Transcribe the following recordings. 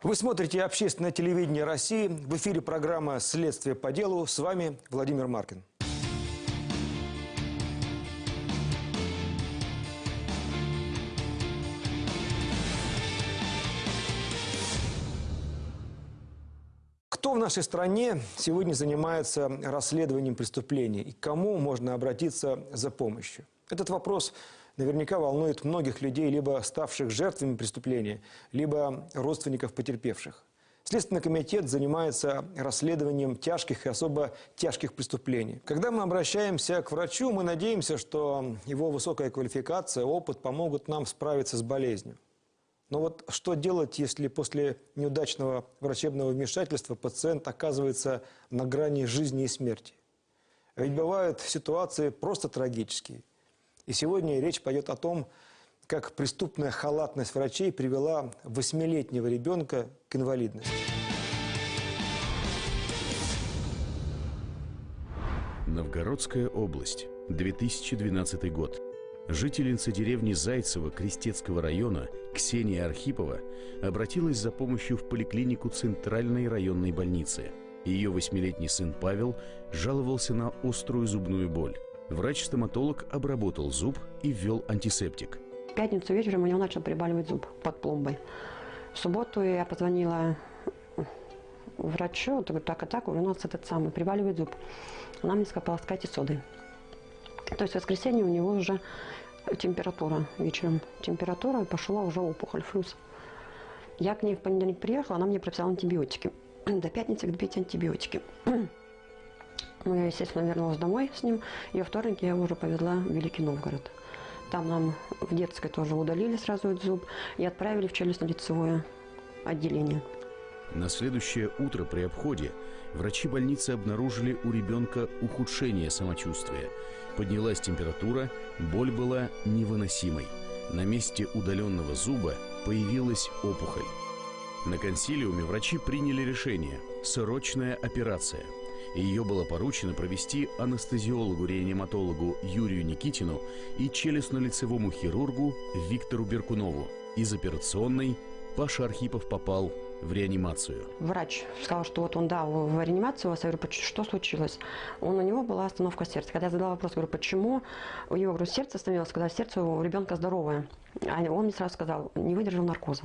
Вы смотрите общественное телевидение России. В эфире программа «Следствие по делу». С вами Владимир Маркин. Кто в нашей стране сегодня занимается расследованием преступлений и кому можно обратиться за помощью? Этот вопрос наверняка волнует многих людей, либо ставших жертвами преступления, либо родственников потерпевших. Следственный комитет занимается расследованием тяжких и особо тяжких преступлений. Когда мы обращаемся к врачу, мы надеемся, что его высокая квалификация, опыт помогут нам справиться с болезнью. Но вот что делать, если после неудачного врачебного вмешательства пациент оказывается на грани жизни и смерти? Ведь бывают ситуации просто трагические. И сегодня речь пойдет о том, как преступная халатность врачей привела восьмилетнего ребенка к инвалидности. Новгородская область, 2012 год. Жительница деревни Зайцево Крестецкого района Ксения Архипова обратилась за помощью в поликлинику Центральной районной больницы. Ее восьмилетний сын Павел жаловался на острую зубную боль. Врач-стоматолог обработал зуб и ввел антисептик. В пятницу вечером у него начал прибаливать зуб под пломбой. В субботу я позвонила врачу, так и так, у нас этот самый, прибаливает зуб. Она мне сказала, полоскайте содой. То есть в воскресенье у него уже температура вечером. Температура, пошла уже опухоль, флюс. Я к ней в понедельник приехала, она мне прописала антибиотики. До пятницы пить антибиотики. Ну, я, естественно, вернулась домой с ним. И во вторник я его уже повезла в Великий Новгород. Там нам в детской тоже удалили сразу этот зуб и отправили в челюстно-лицевое отделение. На следующее утро при обходе врачи больницы обнаружили у ребенка ухудшение самочувствия. Поднялась температура, боль была невыносимой. На месте удаленного зуба появилась опухоль. На консилиуме врачи приняли решение – срочная операция – ее было поручено провести анестезиологу-реаниматологу Юрию Никитину и челюстно-лицевому хирургу Виктору Беркунову. Из операционной Паша Архипов попал в реанимацию. Врач сказал, что вот он, да, в реанимацию вас. Я говорю, что случилось? Он, у него была остановка сердца. Когда я задала вопрос, говорю, почему у него говорю, сердце остановилось, когда сердце у ребенка здоровое. А он мне сразу сказал, не выдержал наркоза.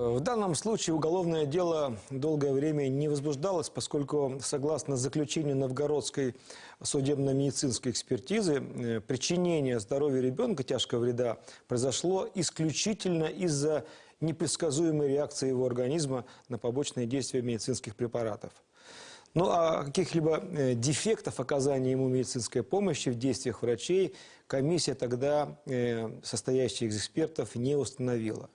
В данном случае уголовное дело долгое время не возбуждалось, поскольку, согласно заключению Новгородской судебно-медицинской экспертизы, э, причинение здоровью ребенка тяжкого вреда произошло исключительно из-за непредсказуемой реакции его организма на побочные действия медицинских препаратов. Ну а каких-либо э, дефектов оказания ему медицинской помощи в действиях врачей комиссия тогда, э, состоящая из экспертов, не установила.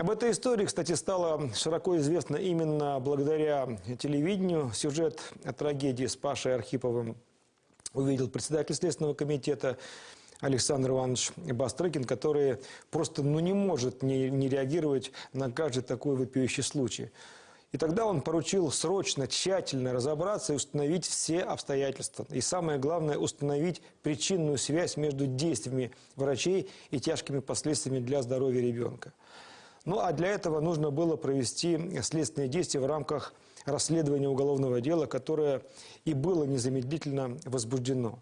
Об этой истории, кстати, стало широко известно именно благодаря телевидению. Сюжет о трагедии с Пашей Архиповым увидел председатель Следственного комитета Александр Иванович Бастрыкин, который просто ну, не может не, не реагировать на каждый такой вопиющий случай. И тогда он поручил срочно, тщательно разобраться и установить все обстоятельства. И самое главное, установить причинную связь между действиями врачей и тяжкими последствиями для здоровья ребенка. Ну а для этого нужно было провести следственные действия в рамках расследования уголовного дела, которое и было незамедлительно возбуждено.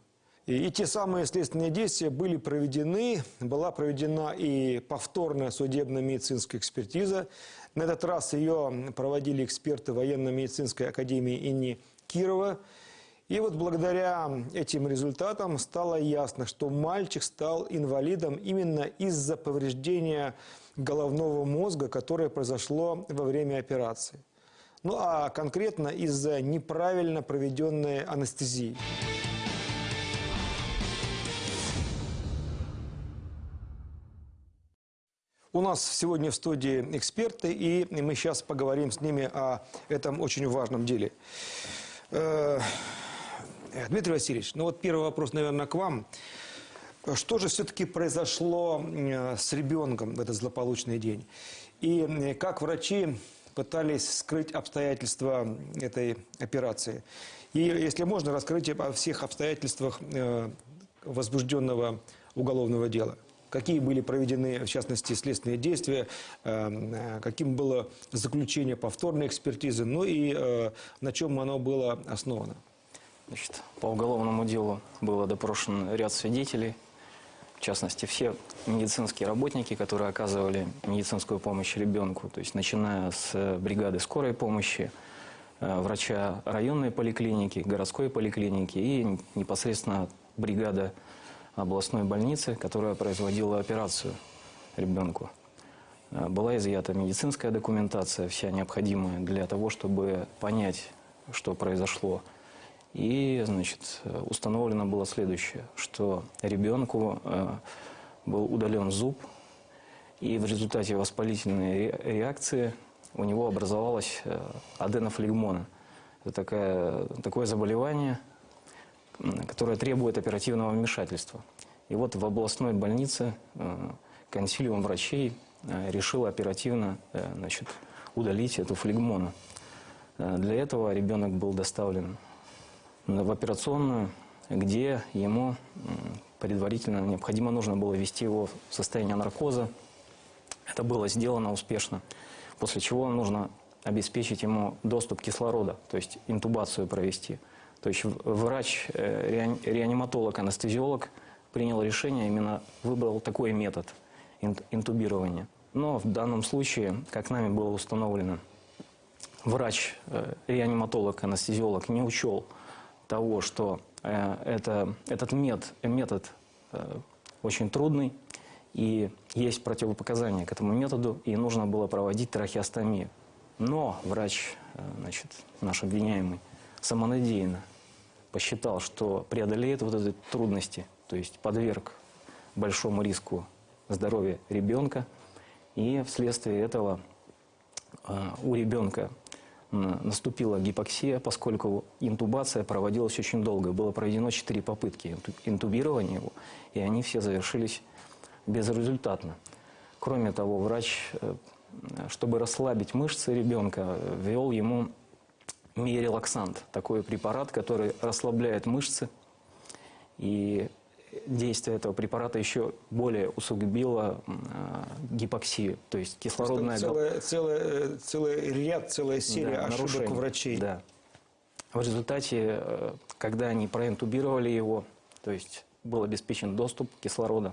И, и те самые следственные действия были проведены, была проведена и повторная судебно-медицинская экспертиза. На этот раз ее проводили эксперты военно-медицинской академии имени Кирова. И вот благодаря этим результатам стало ясно, что мальчик стал инвалидом именно из-за повреждения головного мозга, которое произошло во время операции. Ну а конкретно из-за неправильно проведенной анестезии. У нас сегодня в студии эксперты, и мы сейчас поговорим с ними о этом очень важном деле. Э, Дмитрий Васильевич, ну вот первый вопрос, наверное, к вам. Что же все-таки произошло с ребенком в этот злополучный день? И как врачи пытались скрыть обстоятельства этой операции? И, если можно, расскажите о всех обстоятельствах э, возбужденного уголовного дела. какие были проведены, в частности, следственные действия, э, э, каким было заключение повторной экспертизы, ну и на чем оно было основано. Значит, по уголовному делу было допрошен ряд свидетелей, в частности, все медицинские работники, которые оказывали медицинскую помощь ребенку, то есть начиная с э, бригады скорой помощи, э, врача районной поликлиники, городской поликлиники и непосредственно бригада областной больницы, которая производила операцию ребенку. Э, Была изъята медицинская документация, вся необходимая для того, чтобы понять, что произошло. И, значит, установлено было следующее, что ребенку э, был удален зуб, и в результате воспалительной ре- реакции у него образовалась э, аденофлегмона. Это такая, такое заболевание, которое требует оперативного вмешательства. И вот в областной больнице э, консилиум врачей решил оперативно значит, удалить эту флегмону. Для этого ребенок был доставлен в операционную, где ему предварительно необходимо нужно было ввести его в состояние наркоза. Это было сделано успешно, после чего нужно обеспечить ему доступ кислорода, то есть интубацию провести. То есть врач, э, реани- реаниматолог, анестезиолог принял решение, именно выбрал такой метод ин- интубирования. Но в данном случае, как нами было установлено, врач, э, реаниматолог, анестезиолог не учел того, что э, это, этот мет- метод э, очень трудный, и есть противопоказания к этому методу, и нужно было проводить трахеостомию. Но врач, э, значит, наш обвиняемый, самонадеянно посчитал, что преодолеет вот эти трудности, то есть подверг большому риску здоровья ребенка, и вследствие этого у ребенка наступила гипоксия, поскольку интубация проводилась очень долго. Было проведено 4 попытки инту- интубирования его, и они все завершились безрезультатно. Кроме того, врач, э, чтобы расслабить мышцы ребенка, ввел ему миорелаксант, такой препарат, который расслабляет мышцы. И действие этого препарата еще более усугубило э, гипоксию, то есть кислородная... гал- Целая, целая, э, целый ряд, целая серия да, ошибок нарушений. врачей. Да. В результате, э, когда они проинтубировали его, то есть был обеспечен доступ кислорода,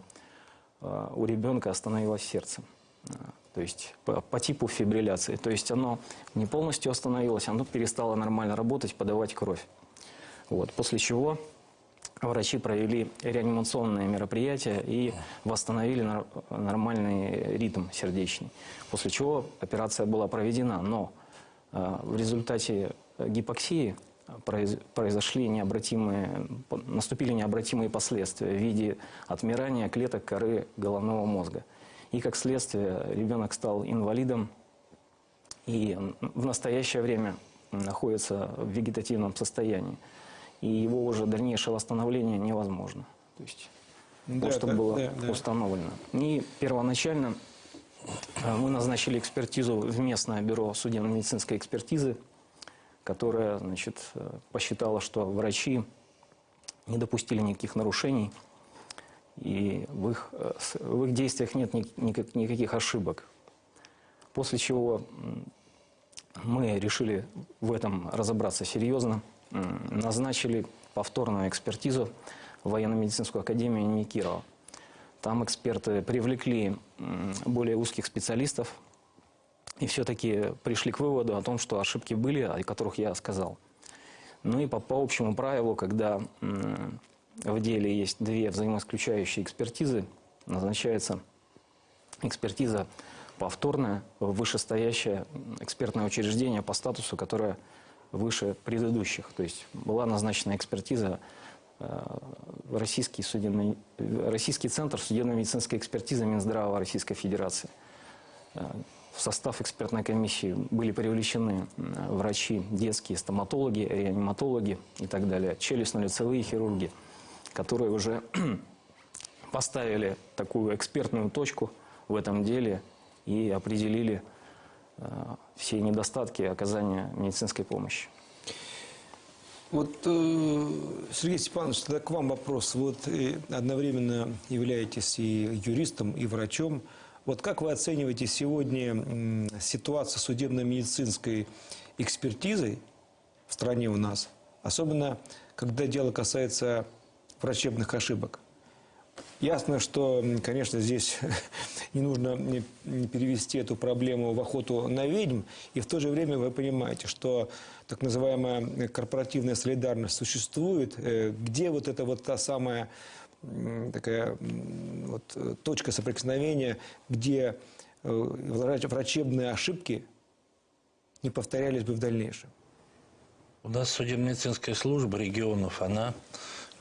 э, у ребенка остановилось сердце. Э, То есть по, по типу фибрилляции. То есть оно не полностью остановилось, оно перестало нормально работать, подавать кровь. Вот. После чего врачи провели реанимационные мероприятия и восстановили нормальный ритм сердечный. После чего операция была проведена, но э, в результате гипоксии произ- произошли необратимые, наступили необратимые последствия в виде отмирания клеток коры головного мозга. И как следствие ребенок стал инвалидом и в настоящее время находится в вегетативном состоянии. И его уже дальнейшее восстановление невозможно. То есть Да, то, что да, было да, да. установлено. И первоначально э, мы назначили экспертизу в местное бюро судебно-медицинской экспертизы, которое значит, э, посчитало, что врачи не допустили никаких нарушений, и в их, э, в их действиях нет ни- никак- никаких ошибок. После чего мы решили в этом разобраться серьезно, назначили повторную экспертизу в военно-медицинскую академию имени. Там эксперты привлекли более узких специалистов и все-таки пришли к выводу о том, что ошибки были, о которых я сказал. Ну и по, по общему правилу, когда в деле есть две взаимоисключающие экспертизы, назначается экспертиза повторная вышестоящее экспертное учреждение по статусу, которое выше предыдущих. То есть была назначена экспертиза э, Российский, судебный, Российский центр судебно-медицинской экспертизы Минздрава Российской Федерации. Э, В состав экспертной комиссии были привлечены врачи, детские стоматологи, реаниматологи и так далее, челюстно-лицевые хирурги, которые уже поставили такую экспертную точку в этом деле и определили э, все недостатки оказания медицинской помощи. Вот, э, Сергей Степанович, тогда к вам вопрос. Вот э, одновременно являетесь и юристом, и врачом. Вот как вы оцениваете сегодня ситуацию судебно-медицинской экспертизы в стране у нас? Особенно, когда дело касается врачебных ошибок. Ясно, что, конечно, здесь не нужно перевести эту проблему в охоту на ведьм, и в то же время вы понимаете, что так называемая корпоративная солидарность существует, э, где вот эта вот та самая такая вот, э, точка соприкосновения, где э, врач- врачебные ошибки не повторялись бы в дальнейшем. У нас судебно-медицинская служба регионов, она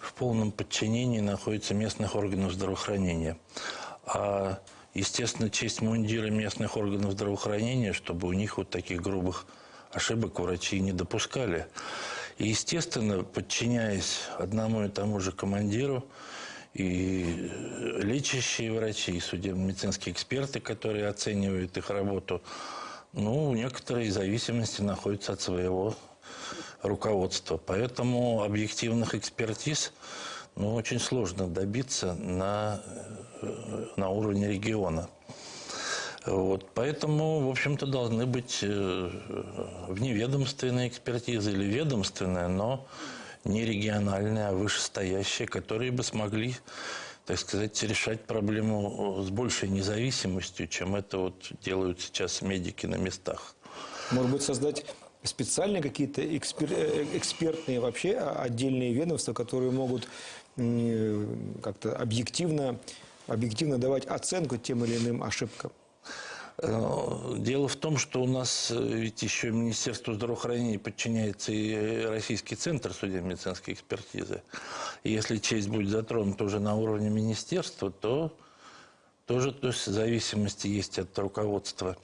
в полном подчинении находится местных органов здравоохранения. А, естественно, честь мундира местных органов здравоохранения, чтобы у них вот таких грубых ошибок врачи не допускали. И, естественно, подчиняясь одному и тому же командиру, и лечащие врачи, и судебно-медицинские эксперты, которые оценивают их работу, ну, некоторые зависимости находятся от своего руководства. Поэтому объективных экспертиз ну, очень сложно добиться на, э, на уровне региона. Вот, поэтому, в общем-то, должны быть э, вневедомственные экспертизы или ведомственные, но не региональные, а вышестоящие, которые бы смогли, так сказать, решать проблему с большей независимостью, чем это вот делают сейчас медики на местах. Может быть, создать специальные какие-то экспер- э, экспертные вообще а, отдельные ведомства, которые могут как-то объективно, объективно давать оценку тем или иным ошибкам. Э, Дело в том, что у нас э, ведь еще Министерству здравоохранения подчиняется и Российский центр судебно-медицинской экспертизы. И если честь будет затронута уже на уровне министерства, то тоже то есть, зависимости есть от руководства.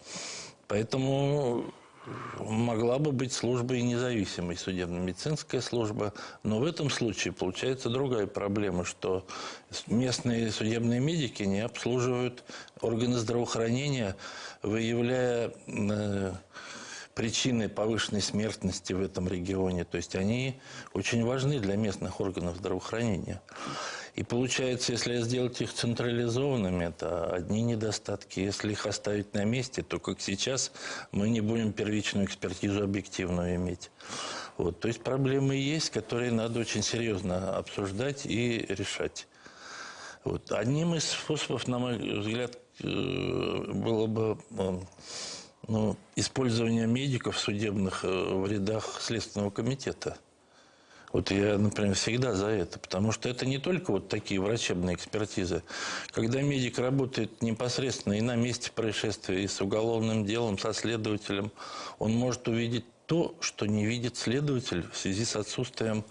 Поэтому могла бы быть служба и независимой, судебно-медицинская служба. Но в этом случае получается другая проблема, что местные судебные медики не обслуживают органы здравоохранения, выявляя э, причины повышенной смертности в этом регионе. То есть они очень важны для местных органов здравоохранения. И получается, если сделать их централизованными, это одни недостатки. Если их оставить на месте, то, как сейчас, мы не будем первичную экспертизу объективную иметь. Вот. То есть проблемы есть, которые надо очень серьезно обсуждать и решать. Вот. Одним из способов, на мой взгляд, э, было бы э, ну, использование медиков судебных э, в рядах Следственного комитета. Вот я, например, всегда за это, потому что это не только вот такие врачебные экспертизы. Когда медик работает непосредственно и на месте происшествия, и с уголовным делом, со следователем, он может увидеть то, что не видит следователь в связи с отсутствием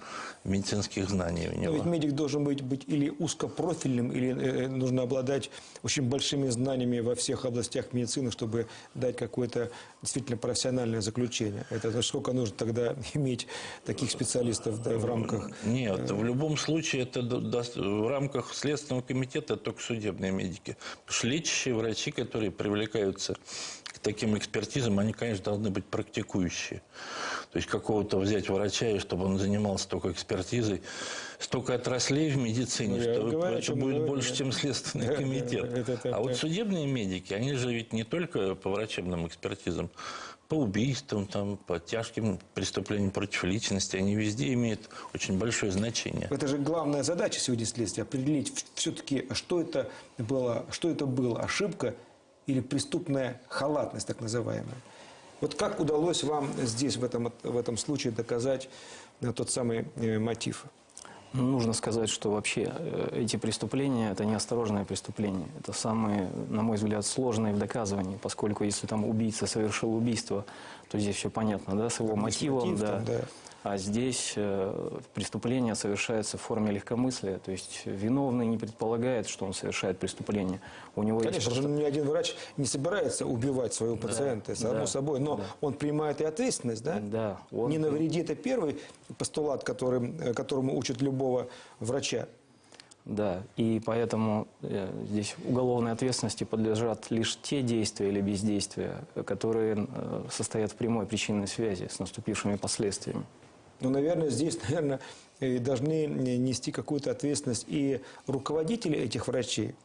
медицинских знаний у Но него. ведь медик должен быть, быть или узкопрофильным, или э, нужно обладать очень большими знаниями во всех областях медицины, чтобы дать какое-то действительно профессиональное заключение. Это значит, сколько нужно тогда иметь таких специалистов да, в рамках Нет, в любом случае это в рамках Следственного комитета только судебные медики. Потому что лечащие врачи, которые привлекаются к таким экспертизам, они, конечно, должны быть практикующие. То есть какого-то взять врача, и чтобы он занимался только экспертизой. Столько отраслей в медицине, Ну, что говорю, это будет говорю, больше, да. чем Следственный Да, да, комитет. а вот судебные медики, они же ведь не только по врачебным экспертизам, по убийствам, там, по тяжким преступлениям против личности, они везде имеют очень большое значение. Это же главная задача сегодня следствия определить все-таки, что это было, что это было, ошибка или преступная халатность, так называемая. Вот как удалось вам здесь, в этом, в этом случае, доказать э, тот самый э, мотив? Ну, Нужно сказать, что вообще э, эти преступления – это неосторожные преступления. Это самые, на мой взгляд, сложные в доказывании, поскольку если там убийца совершил убийство, то здесь все понятно, да, с его мотивом, мотив да. там, да. А здесь э, преступление совершается в форме легкомыслия, то есть виновный не предполагает, что он совершает преступление. У него есть Конечно, просто... же ни один врач не собирается убивать своего пациента, само да, собой, но да. он принимает и ответственность, да? Да, он- Не навреди, это первый постулат, который, э, которому учат любого врача. Да, и поэтому э, здесь уголовной ответственности подлежат лишь те действия или бездействия, которые состоят в прямой причинной связи с наступившими последствиями. Но, наверное, здесь, наверное, э, должны нести какую-то ответственность и руководители этих врачей,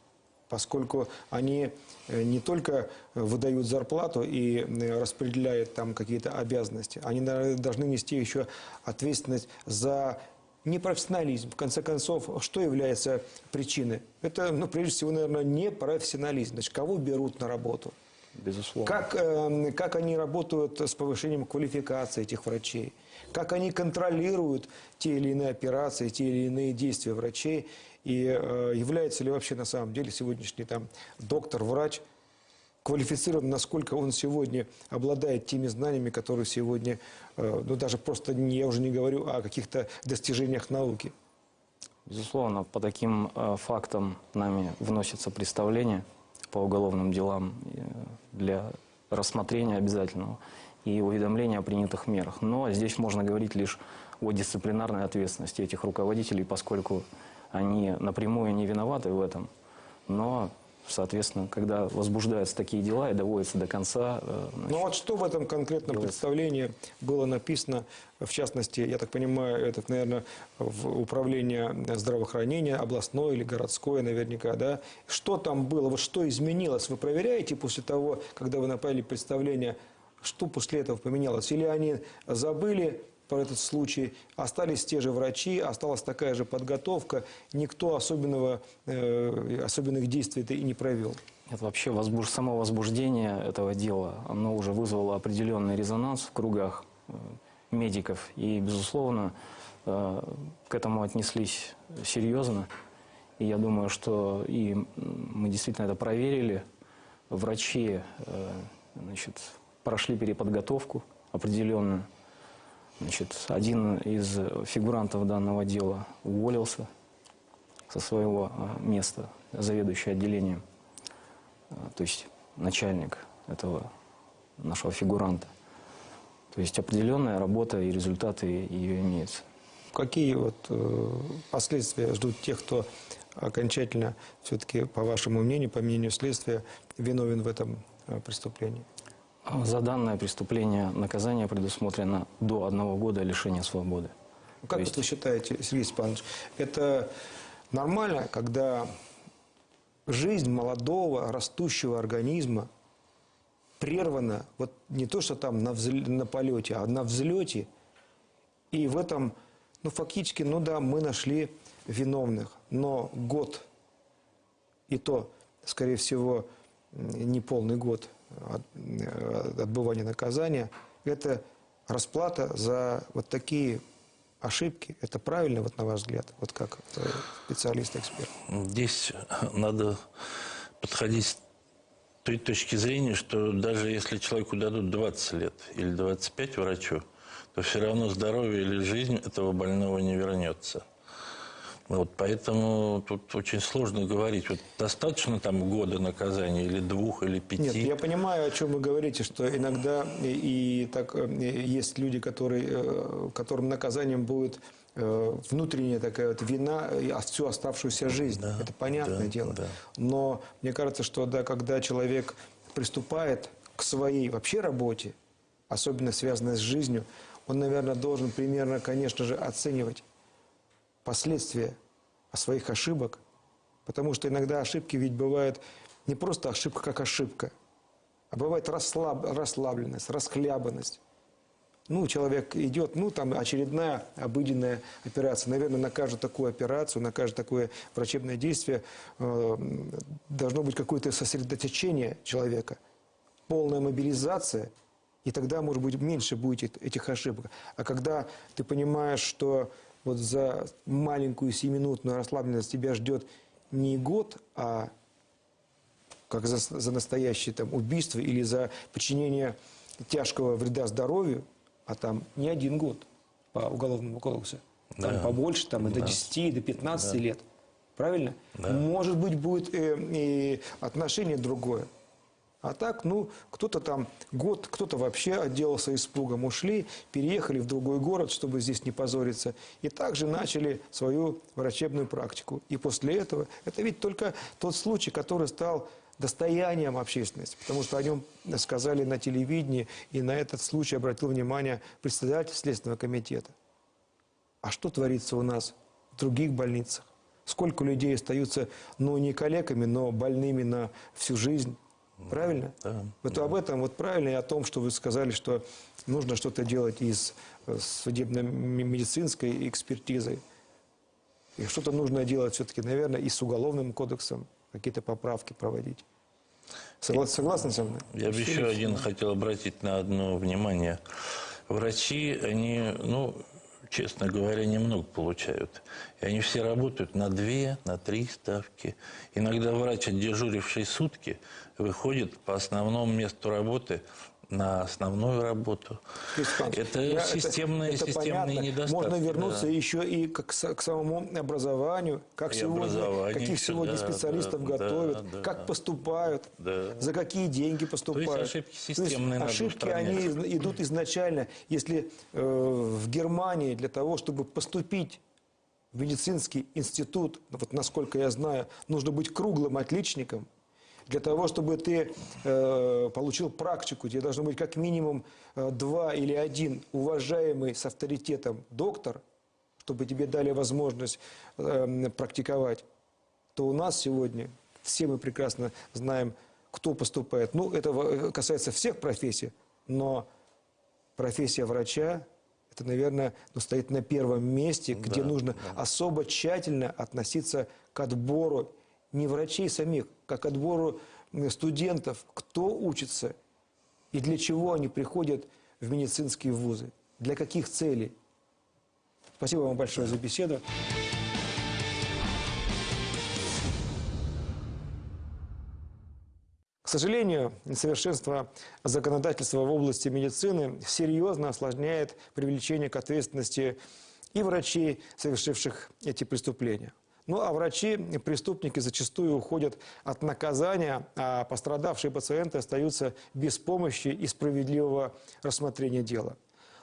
поскольку они э, не только выдают зарплату и э, распределяют там какие-то обязанности, они должны нести еще ответственность за непрофессионализм. В конце концов, что является причиной? Это, ну, прежде всего, наверное, непрофессионализм. Значит, кого берут на работу? Безусловно. Как, э, как они работают с повышением квалификации этих врачей? Как они контролируют те или иные операции, те или иные действия врачей? И э, является ли вообще на самом деле сегодняшний там доктор, врач квалифицирован, насколько он сегодня обладает теми знаниями, которые сегодня, э, ну даже просто, не, я уже не говорю о каких-то достижениях науки. Безусловно, по таким э, фактам нами вносится представление по уголовным делам э, для рассмотрения обязательного и уведомления о принятых мерах. Но здесь можно говорить лишь о дисциплинарной ответственности этих руководителей, поскольку они напрямую не виноваты в этом. Но, соответственно, когда возбуждаются такие дела и доводятся до конца... э, Ну значит, вот что в этом конкретном делается. представлении было написано, в частности, я так понимаю, это, наверное, в управление здравоохранения, областное или городское наверняка, да? Что там было, вот что изменилось? Вы проверяете после того, когда вы направили представление, что после этого поменялось? Или они забыли про этот случай, остались те же врачи, осталась такая же подготовка, никто особенного, э, особенных действий это и не провел? Это вообще возбуж... само возбуждение этого дела, оно уже вызвало определенный резонанс в кругах э, медиков. И, безусловно, э, к этому отнеслись серьезно. И я думаю, что и мы действительно это проверили. Врачи э, значит, прошли переподготовку определенную. Значит, один из фигурантов данного дела уволился со своего э, места, заведующий отделением э, то есть начальник этого нашего фигуранта. То есть определенная работа и результаты ее имеются. Какие вот э, последствия ждут тех, кто окончательно все-таки, по вашему мнению, по мнению следствия, виновен в этом преступлении? За данное преступление наказание предусмотрено до одного года лишения свободы. Ну, Как есть- вот вы считаете, Сергей Степанович, это нормально, когда жизнь молодого, растущего организма прервана, вот не то, что там на, взле- на полете, а на взлете, и в этом, ну, фактически, ну да, мы нашли виновных, но год, и то, скорее всего, не полный год отбывания наказания, это расплата за вот такие ошибки. Это правильно, вот на ваш взгляд, вот как э, специалист-эксперт? Здесь надо подходить с той точки зрения, что даже если человеку дадут 20 лет или 25 врачу, то все равно здоровье или жизнь этого больного не вернется. Вот, поэтому тут очень сложно говорить. Вот достаточно там года наказания или двух, или пяти. Нет, я понимаю, о чем вы говорите, что иногда и, так э, есть люди, которые, э, которым наказанием будет э, внутренняя такая вот вина всю оставшуюся жизнь. Да, Это понятное да, дело. да. Но мне кажется, что да, когда человек приступает к своей вообще работе, особенно связанной с жизнью, он, наверное, должен примерно, конечно же, оценивать последствия своих ошибок, потому что иногда ошибки ведь бывают не просто ошибка как ошибка, а бывает расслаб, расслабленность, расхлябанность. Ну, человек идет, ну, там очередная обыденная операция. Наверное, на каждую такую операцию, на каждое такое врачебное действие э, должно быть какое-то сосредоточение человека, полная мобилизация, и тогда, может быть, меньше будет эт- этих ошибок. А когда ты понимаешь, что вот за маленькую семиминутную расслабленность тебя ждет не год, а как за, за настоящее там, убийство или за причинение тяжкого вреда здоровью, а там не один год по уголовному кодексу. Там Да. побольше, там и до Да. 10, и до 15 лет. Правильно? Да. Может быть, будет э, и отношение другое. А так, ну, кто-то там год, кто-то вообще отделался испугом, ушли, переехали в другой город, чтобы здесь не позориться, и также начали свою врачебную практику. И после этого, это ведь только тот случай, который стал достоянием общественности, потому что о нем сказали на телевидении, и на этот случай обратил внимание председатель Следственного комитета. А что творится у нас в других больницах? Сколько людей остаются, ну, не калеками, но больными на всю жизнь? Правильно? да, вот об этом вот правильно и о том, что вы сказали, что нужно что-то делать и с э, судебно-медицинской экспертизой. И что-то нужно делать все-таки, наверное, и с уголовным кодексом, какие-то поправки проводить. Согла- Согласны со мной? Я бы еще один хотел обратить на одно внимание. Врачи, они, ну, честно говоря, немного получают. И они все работают на две, на три ставки. Иногда врач, отдежуривший сутки, выходит по основному месту работы на основную работу. Александр Это я- системные, это системные понятно. недостатки. Можно вернуться да. еще и к, к самому образованию, как И сегодня, каких сегодня да, специалистов да, готовят, да, как да. поступают, Да. за какие деньги поступают. ошибки То есть системные надо ошибки, они идут изначально, если э, в Германии для того, чтобы поступить в медицинский институт, вот насколько я знаю, нужно быть круглым отличником. Для того, чтобы ты э, получил практику, тебе должно быть как минимум э, два или один уважаемый с авторитетом доктор, чтобы тебе дали возможность э, практиковать, то у нас сегодня все мы прекрасно знаем, кто поступает. Ну, это во- касается всех профессий, но профессия врача, это, наверное, ну, стоит на первом месте, где нужно особо тщательно относиться к отбору не врачей самих, как отбору студентов, кто учится и для чего они приходят в медицинские вузы, для каких целей. Спасибо вам большое за беседу. К сожалению, несовершенство законодательства в области медицины серьезно осложняет привлечение к ответственности и врачей, совершивших эти преступления. Ну а врачи, преступники зачастую уходят от наказания, а пострадавшие пациенты остаются без помощи и справедливого рассмотрения дела.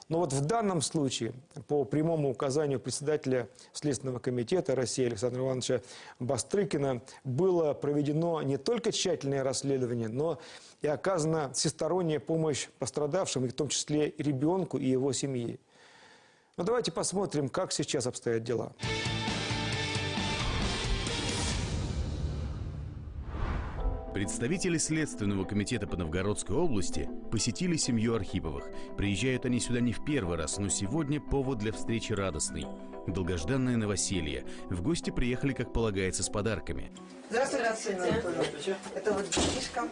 Но вот в данном случае, по прямому указанию председателя Следственного комитета России Александра Ивановича Бастрыкина, было проведено не только тщательное расследование, но и оказана всесторонняя помощь пострадавшим, и в том числе ребенку и его семье. Но давайте посмотрим, как сейчас обстоят дела. Представители Следственного комитета по Новгородской области посетили семью Архиповых. Приезжают они сюда не в первый раз, но сегодня повод для встречи радостный. Долгожданное новоселье. В гости приехали, как полагается, с подарками. Здравствуйте, Ксения Анатольевна. Это вот детишка.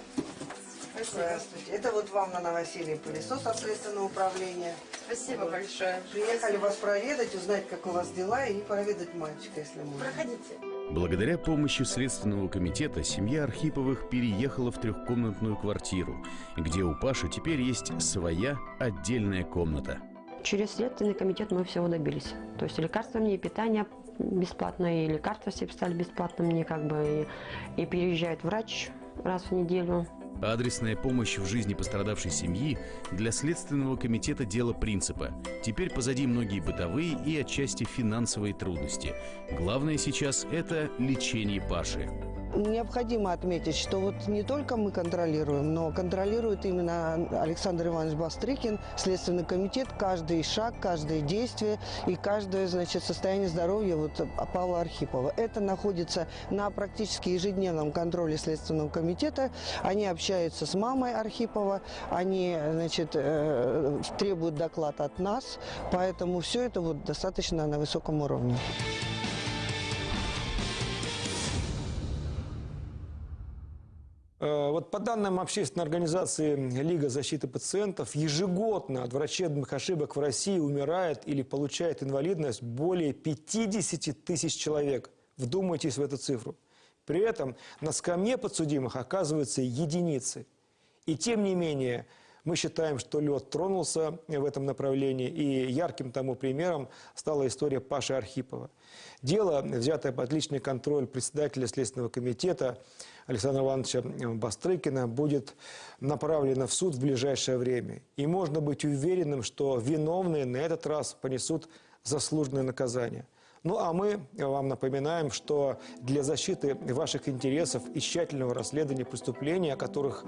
Здравствуйте. Это вот вам на новоселье пылесос от следственного управления. Спасибо большое. Приехали вас проведать, узнать, как у вас дела, и проведать мальчика, если можно. Проходите. Благодаря помощи Следственного комитета семья Архиповых переехала в трехкомнатную квартиру, где у Паши теперь есть своя отдельная комната. Через Следственный комитет мы всего добились. То есть лекарства мне, и питание бесплатно, и лекарства все писали бесплатно мне, как бы, и, и приезжает врач раз в неделю. Адресная помощь в жизни пострадавшей семьи для Следственного комитета дело принципа. Теперь позади многие бытовые и отчасти финансовые трудности. Главное сейчас – это лечение Паши. Необходимо отметить, что вот не только мы контролируем, но контролирует именно Александр Иванович Бастрыкин, Следственный комитет, каждый шаг, каждое действие и каждое значит, состояние здоровья вот Павла Архипова. Это находится на практически ежедневном контроле Следственного комитета. Они общаются с мамой Архипова, они значит, э, требуют доклад от нас, поэтому все это вот достаточно на высоком уровне. Э, Вот по данным общественной организации Лига защиты пациентов, ежегодно от врачебных ошибок в России умирает или получает инвалидность более 50 тысяч человек. Вдумайтесь в эту цифру. При этом на скамье подсудимых оказываются единицы. И тем не менее, мы считаем, что лед тронулся в этом направлении, и ярким тому примером стала история Паши Архипова. Дело, взятое под личный контроль председателя Следственного комитета Александра Ивановича Бастрыкина, будет направлено в суд в ближайшее время. И можно быть уверенным, что виновные на этот раз понесут заслуженное наказание. Ну а мы вам напоминаем, что для защиты ваших интересов и тщательного расследования преступлений, о которых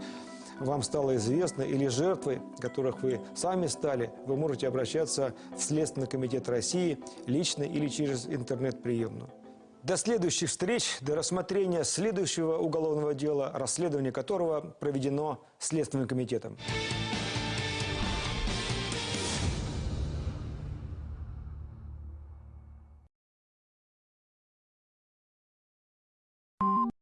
вам стало известно, или жертвой, которых вы сами стали, вы можете обращаться в Следственный комитет России лично или через интернет-приемную. До следующих встреч, до рассмотрения следующего уголовного дела, расследование которого проведено Следственным комитетом.